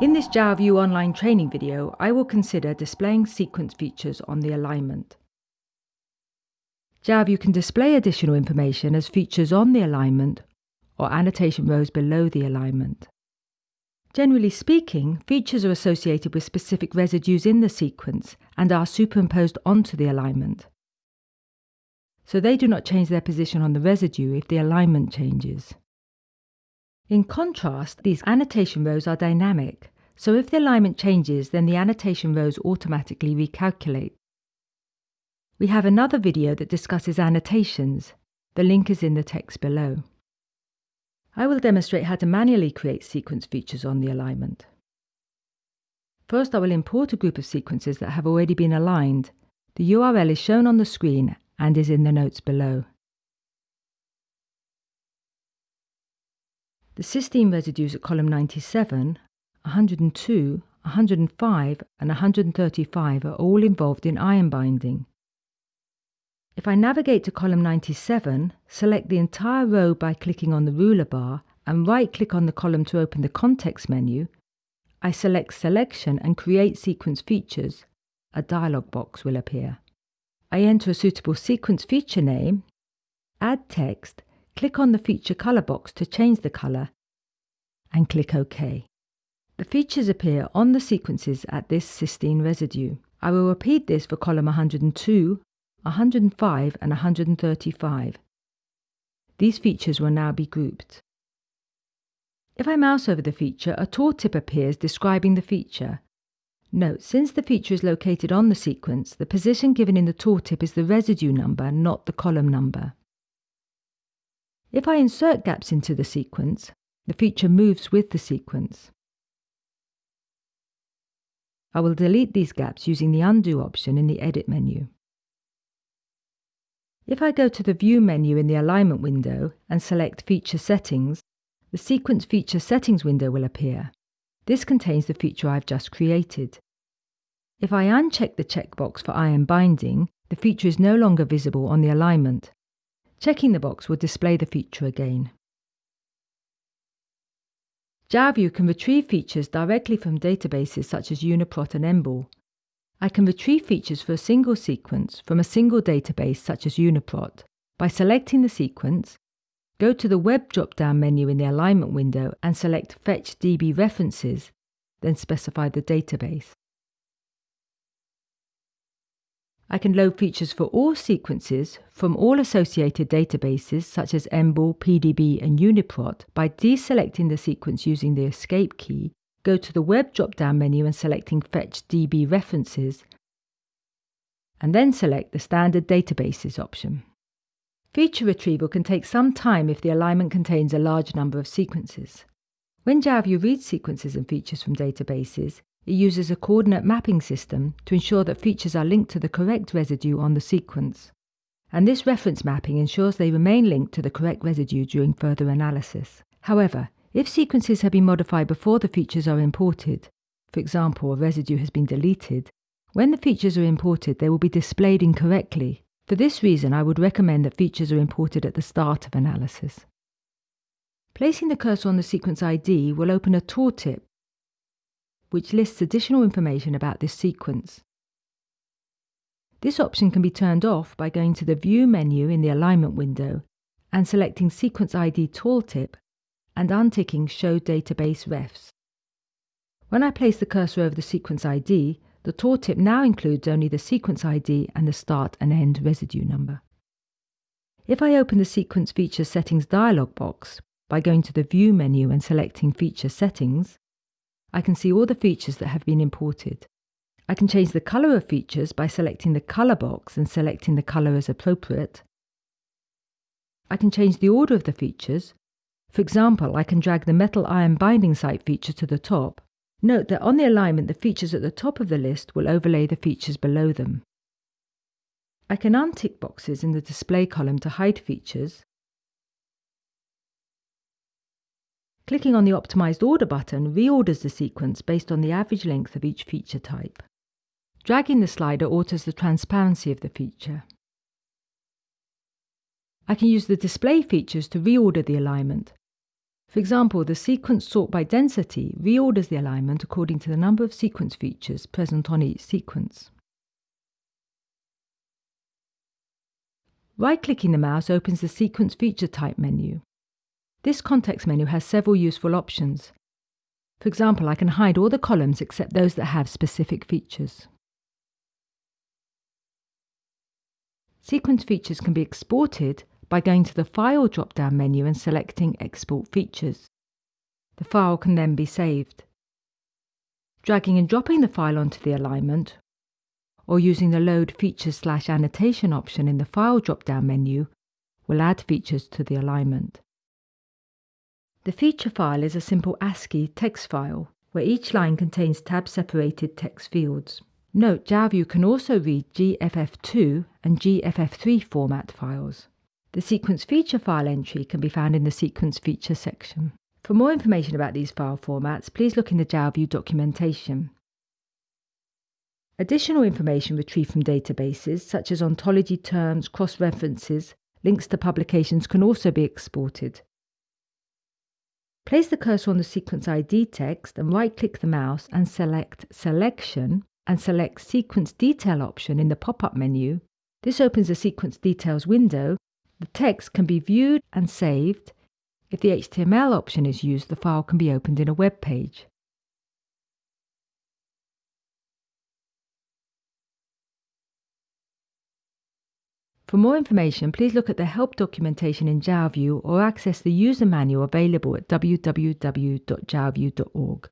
In this Jalview online training video, I will consider displaying sequence features on the alignment. Jalview can display additional information as features on the alignment or annotation rows below the alignment. Generally speaking, features are associated with specific residues in the sequence and are superimposed onto the alignment. So they do not change their position on the residue if the alignment changes. In contrast, these annotation rows are dynamic, so if the alignment changes, then the annotation rows automatically recalculate. We have another video that discusses annotations. The link is in the text below. I will demonstrate how to manually create sequence features on the alignment. First, I will import a group of sequences that have already been aligned. The URL is shown on the screen and is in the notes below. The cysteine residues at column 97, 102, 105 and 135 are all involved in iron binding. If I navigate to column 97, select the entire row by clicking on the ruler bar and right-click on the column to open the context menu, I select Selection and Create Sequence Features. A dialog box will appear. I enter a suitable sequence feature name, add text, click on the feature color box to change the color, and click OK. The features appear on the sequences at this cysteine residue. I will repeat this for column 102, 105 and 135. These features will now be grouped. If I mouse over the feature, a tooltip appears describing the feature. Note, since the feature is located on the sequence, the position given in the tooltip is the residue number, not the column number. If I insert gaps into the sequence, the feature moves with the sequence. I will delete these gaps using the Undo option in the Edit menu. If I go to the View menu in the Alignment window and select Feature Settings, the Sequence Feature Settings window will appear. This contains the feature I've just created. If I uncheck the checkbox for iron binding, the feature is no longer visible on the alignment. Checking the box will display the feature again. Jalview can retrieve features directly from databases such as Uniprot and EMBL. I can retrieve features for a single sequence from a single database such as Uniprot by selecting the sequence, go to the Web drop-down menu in the Alignment window and select Fetch DB References, then specify the database. I can load features for all sequences from all associated databases such as EMBL, PDB and Uniprot by deselecting the sequence using the Escape key, go to the Web drop-down menu and selecting Fetch DB References, and then select the Standard Databases option. Feature retrieval can take some time if the alignment contains a large number of sequences. When Jalview reads sequences and features from databases, it uses a coordinate mapping system to ensure that features are linked to the correct residue on the sequence. And this reference mapping ensures they remain linked to the correct residue during further analysis. However, if sequences have been modified before the features are imported, for example, a residue has been deleted, when the features are imported, they will be displayed incorrectly. For this reason, I would recommend that features are imported at the start of analysis. Placing the cursor on the sequence ID will open a tooltip which lists additional information about this sequence. This option can be turned off by going to the View menu in the Alignment window and selecting Sequence ID Tooltip and unticking Show Database Refs. When I place the cursor over the sequence ID, the tooltip now includes only the sequence ID and the start and end residue number. If I open the Sequence Feature Settings dialog box by going to the View menu and selecting Feature Settings, I can see all the features that have been imported. I can change the colour of features by selecting the colour box and selecting the colour as appropriate. I can change the order of the features. For example, I can drag the metal iron binding site feature to the top. Note that on the alignment, the features at the top of the list will overlay the features below them. I can untick boxes in the display column to hide features Clicking on the Optimized Order button reorders the sequence based on the average length of each feature type. Dragging the slider alters the transparency of the feature. I can use the display features to reorder the alignment. For example, the sequence sort by density reorders the alignment according to the number of sequence features present on each sequence. Right-clicking the mouse opens the Sequence Feature Type menu. This context menu has several useful options. For example, I can hide all the columns except those that have specific features. Sequence features can be exported by going to the File drop-down menu and selecting Export Features. The file can then be saved. Dragging and dropping the file onto the alignment, or using the Load Features slash Annotation option in the File drop-down menu, will add features to the alignment. The feature file is a simple ASCII text file, where each line contains tab-separated text fields. Note Jalview can also read GFF2 and GFF3 format files. The sequence feature file entry can be found in the sequence feature section. For more information about these file formats, please look in the Jalview documentation. Additional information retrieved from databases, such as ontology terms, cross-references, links to publications can also be exported. Place the cursor on the sequence ID text and right-click the mouse and select Selection and select Sequence Detail option in the pop-up menu. This opens the Sequence Details window the text can be viewed and saved. If the HTML option is used, the file can be opened in a web page. For more information, please look at the help documentation in Jalview or access the user manual available at www.jalview.org.